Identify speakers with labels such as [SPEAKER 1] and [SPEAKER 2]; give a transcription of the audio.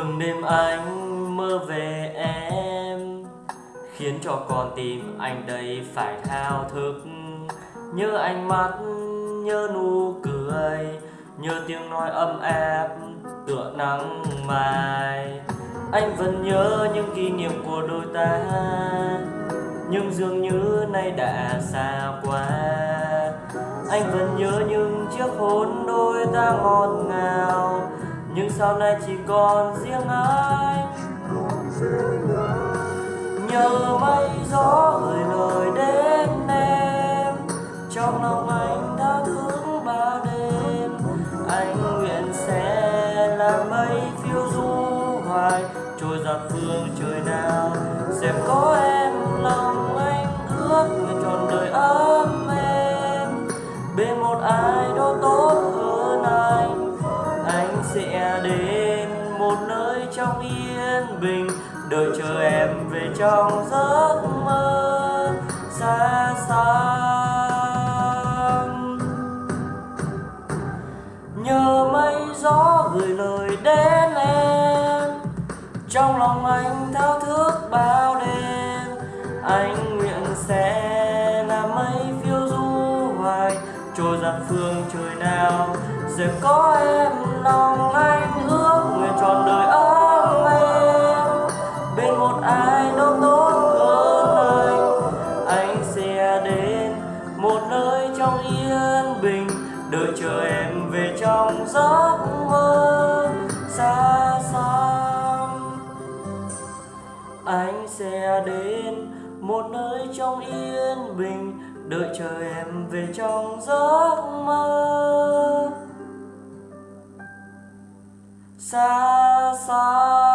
[SPEAKER 1] Từng đêm anh mơ về em Khiến cho con tim anh đây phải thao thức. Nhớ ánh mắt, nhớ nụ cười Nhớ tiếng nói ấm áp tựa nắng mai. Anh vẫn nhớ những kỷ niệm của đôi ta Nhưng dường như nay đã xa quá. Anh vẫn nhớ những chiếc hôn đôi ta ngọt ngào nhưng sau này chỉ còn riêng anh. Nhờ mây gió gửi lời đến em, Trong lòng anh đã thương bao đêm. Anh nguyện sẽ là mây phiêu du hoài, Trôi dạt phương trời nào. Sẽ có em lòng anh ước nguyện trọn đời ấm em Bên một ai sẽ đến một nơi trong yên bình, Đợi chờ em về trong giấc mơ xa xăm Nhờ mây gió gửi lời đến em, Trong lòng anh thao thức bao đêm, Anh nguyện sẽ Trôi phương trời nào. Sẽ có em lòng anh ước nguyện trọn đời ấm em Bên một ai đó tốt hơn anh. Anh sẽ đến một nơi trong yên bình. Đợi chờ em về trong giấc mơ. Xa xăm, Anh sẽ đến một nơi trong yên bình. Đợi chờ em về trong giấc mơ. Xa xa.